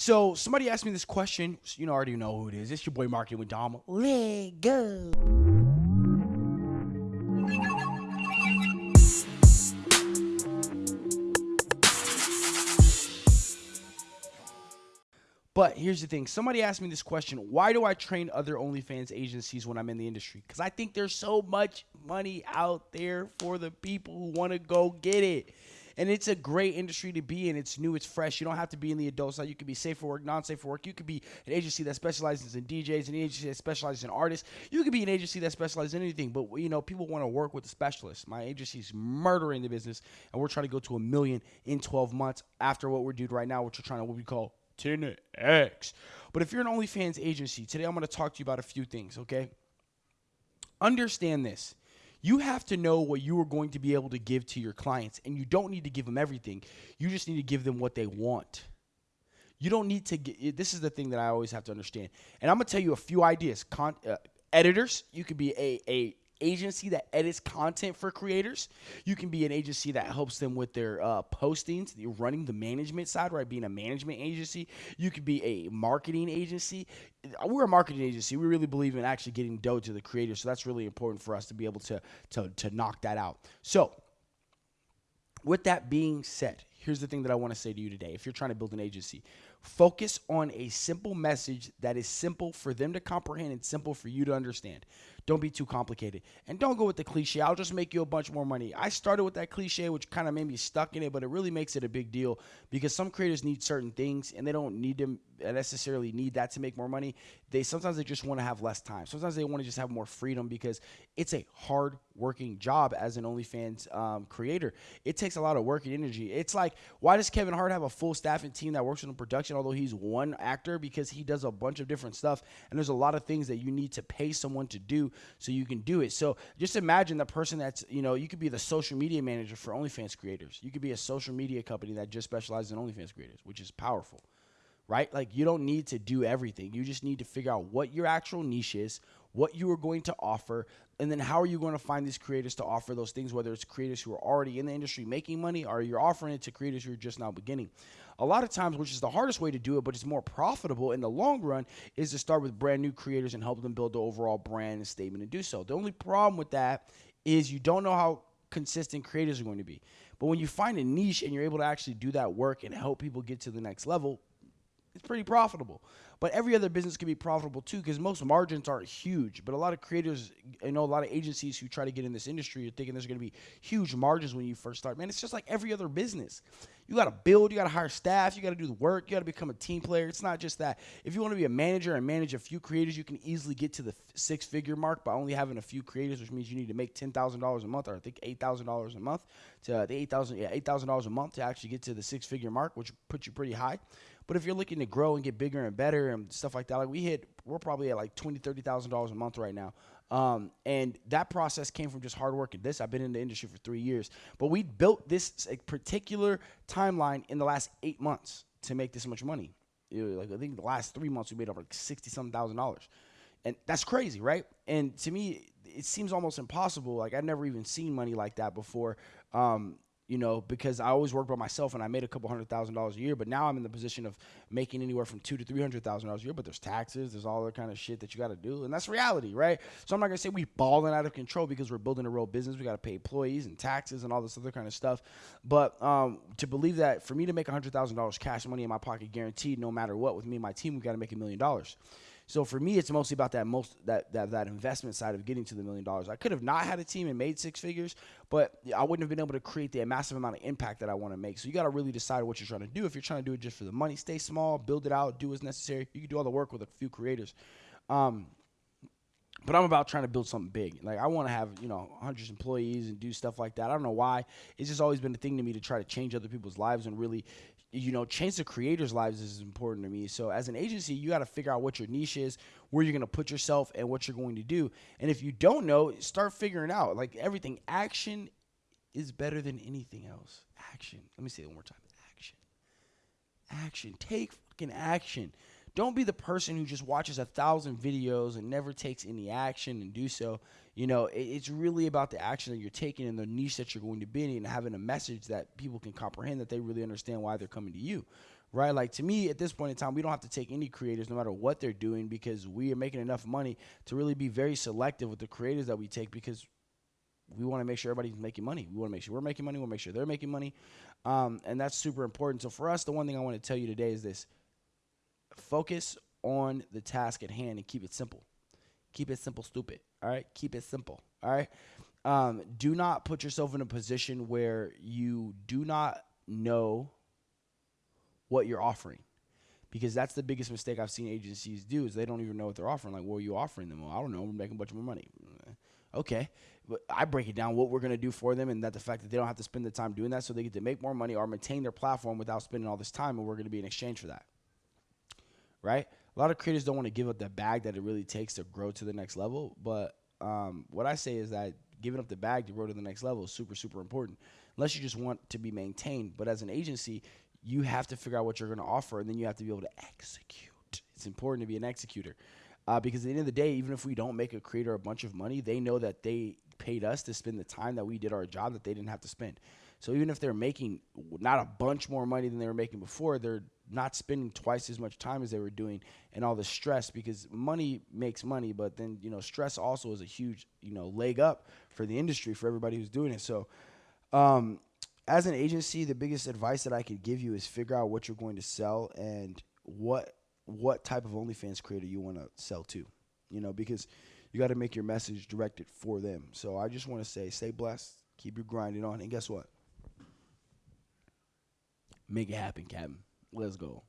So somebody asked me this question. You know, I already know who it is. It's your boy Marketing with Dom. Let go. But here's the thing. Somebody asked me this question. Why do I train other OnlyFans agencies when I'm in the industry? Because I think there's so much money out there for the people who want to go get it. And it's a great industry to be in. It's new, it's fresh. You don't have to be in the adult side. You could be safe for work, non safe for work. You could be an agency that specializes in DJs, an agency that specializes in artists. You could be an agency that specializes in anything. But, you know, people want to work with a specialist. My agency's murdering the business, and we're trying to go to a million in 12 months after what we're doing right now, which we're trying to, what we call 10x. But if you're an OnlyFans agency, today I'm going to talk to you about a few things, okay? Understand this. You have to know what you are going to be able to give to your clients, and you don't need to give them everything. You just need to give them what they want. You don't need to get, this is the thing that I always have to understand. And I'm going to tell you a few ideas. Con, uh, editors, you could be a, a agency that edits content for creators. You can be an agency that helps them with their uh, postings, You're running the management side, right? Being a management agency. You could be a marketing agency. We're a marketing agency. We really believe in actually getting dough to the creators. So that's really important for us to be able to, to, to knock that out. So, with that being said, here's the thing that I want to say to you today. If you're trying to build an agency, focus on a simple message that is simple for them to comprehend and simple for you to understand. Don't be too complicated. And don't go with the cliche. I'll just make you a bunch more money. I started with that cliche, which kind of made me stuck in it, but it really makes it a big deal because some creators need certain things and they don't need to necessarily need that to make more money. They sometimes they just want to have less time. Sometimes they want to just have more freedom because it's a hard working job as an OnlyFans um, creator. It takes a lot of work and energy. It's like why does Kevin Hart have a full staffing team that works on production, although he's one actor because he does a bunch of different stuff and there's a lot of things that you need to pay someone to do so you can do it. So just imagine the person that's you know you could be the social media manager for OnlyFans creators. You could be a social media company that just specializes in OnlyFans creators, which is powerful right? Like you don't need to do everything. You just need to figure out what your actual niche is, what you are going to offer, and then how are you going to find these creators to offer those things, whether it's creators who are already in the industry making money or you're offering it to creators who are just now beginning. A lot of times, which is the hardest way to do it, but it's more profitable in the long run, is to start with brand new creators and help them build the overall brand and statement and do so. The only problem with that is you don't know how consistent creators are going to be. But when you find a niche and you're able to actually do that work and help people get to the next level, it's pretty profitable. But every other business can be profitable too because most margins aren't huge. But a lot of creators, you know, a lot of agencies who try to get in this industry are thinking there's going to be huge margins when you first start. Man, it's just like every other business. You got to build, you got to hire staff, you got to do the work, you got to become a team player. It's not just that. If you want to be a manager and manage a few creators, you can easily get to the six figure mark by only having a few creators, which means you need to make $10,000 a month or I think $8,000 a month to uh, the 8000 yeah, $8,000 a month to actually get to the six figure mark, which puts you pretty high. But if you're looking to grow and get bigger and better and stuff like that, like we hit, we're probably at like twenty, thirty thousand dollars a month right now. Um, and that process came from just hard work and this. I've been in the industry for three years, but we built this particular timeline in the last eight months to make this much money. Like I think the last three months we made over like sixty something thousand dollars, and that's crazy, right? And to me, it seems almost impossible. Like I've never even seen money like that before. Um, you know, because I always worked by myself and I made a couple hundred thousand dollars a year. But now I'm in the position of making anywhere from two to three hundred thousand dollars a year. But there's taxes, there's all that kind of shit that you got to do, and that's reality, right? So I'm not gonna say we balling out of control because we're building a real business. We got to pay employees and taxes and all this other kind of stuff. But um, to believe that for me to make a hundred thousand dollars cash money in my pocket, guaranteed, no matter what, with me and my team, we got to make a million dollars. So for me, it's mostly about that most that, that that investment side of getting to the million dollars. I could have not had a team and made six figures, but I wouldn't have been able to create the massive amount of impact that I want to make. So you got to really decide what you're trying to do. If you're trying to do it just for the money, stay small, build it out, do what's necessary. You can do all the work with a few creators. Um, but I'm about trying to build something big. Like I want to have, you know, hundreds of employees and do stuff like that. I don't know why. It's just always been a thing to me to try to change other people's lives and really you know, change the creators' lives is important to me. So as an agency, you got to figure out what your niche is, where you're going to put yourself, and what you're going to do. And if you don't know, start figuring out. Like everything, action is better than anything else. Action. Let me say it one more time. Action. Action. Take fucking action. Don't be the person who just watches a thousand videos and never takes any action and do so. You know, it, it's really about the action that you're taking and the niche that you're going to be in and having a message that people can comprehend that they really understand why they're coming to you, right? Like to me, at this point in time, we don't have to take any creators, no matter what they're doing, because we are making enough money to really be very selective with the creators that we take because we want to make sure everybody's making money. We want to make sure we're making money. We want to make sure they're making money, um, and that's super important. So for us, the one thing I want to tell you today is this: focus on the task at hand and keep it simple. Keep it simple, stupid. All right, keep it simple. All right. Um, do not put yourself in a position where you do not know what you're offering because that's the biggest mistake I've seen agencies do is they don't even know what they're offering. Like, what are you offering them? Well, I don't know. We're making a bunch more money. Okay, but I break it down what we're gonna do for them, and that the fact that they don't have to spend the time doing that, so they get to make more money or maintain their platform without spending all this time, and we're gonna be in exchange for that. Right? A lot of creators don't want to give up the bag that it really takes to grow to the next level, but um, what I say is that giving up the bag to grow to the next level is super, super important. Unless you just want to be maintained, but as an agency, you have to figure out what you're going to offer, and then you have to be able to execute. It's important to be an executor. Uh, because at the end of the day, even if we don't make a creator a bunch of money, they know that they paid us to spend the time that we did our job that they didn't have to spend. So even if they're making not a bunch more money than they were making before, they're not spending twice as much time as they were doing and all the stress because money makes money, but then you know stress also is a huge you know leg up for the industry for everybody who's doing it. So um, as an agency, the biggest advice that I could give you is figure out what you're going to sell and what what type of OnlyFans creator you want to sell to. You know, because you got to make your message directed for them. So I just want to say, stay blessed, keep your grinding on, and guess what? Make it happen, Captain. Let's go.